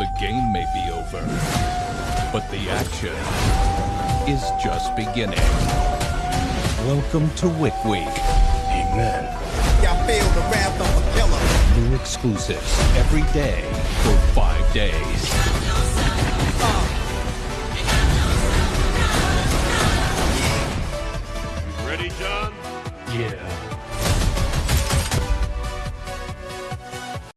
The game may be over, but the action is just beginning. Welcome to Wick Week. Amen. Y'all feel the wrath of a killer. New exclusives every day for five days. Ready, John? Yeah.